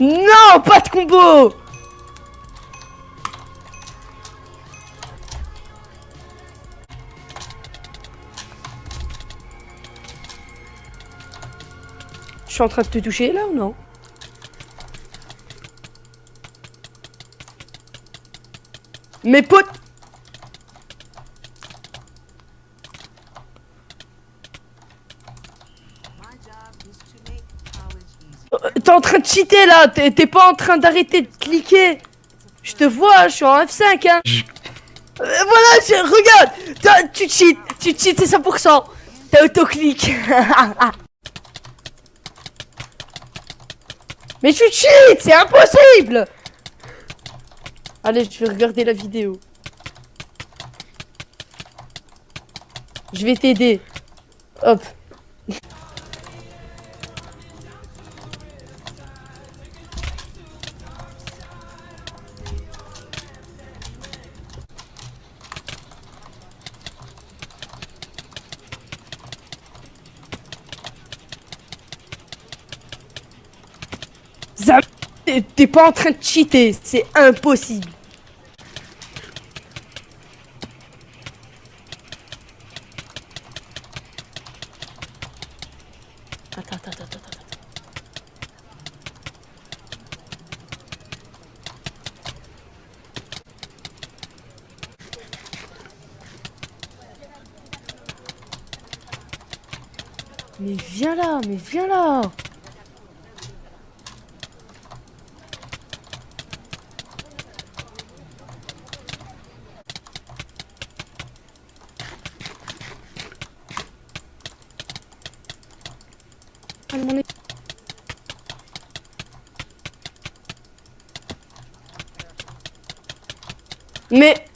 Non, pas de combo. Je suis en train de te toucher là ou non? Mes potes Euh, T'es en train de cheater là, t'es pas en train d'arrêter de cliquer. Je te vois, je suis en F5 hein. Euh, voilà, je- regarde, tu cheats, tu cheats c'est 100%. T'as autoclic. Mais tu cheats, c'est impossible. Allez, je vais regarder la vidéo. Je vais t'aider. Hop. T'es pas en train de cheater, c'est impossible. Mais viens là, mais viens là. É- Mais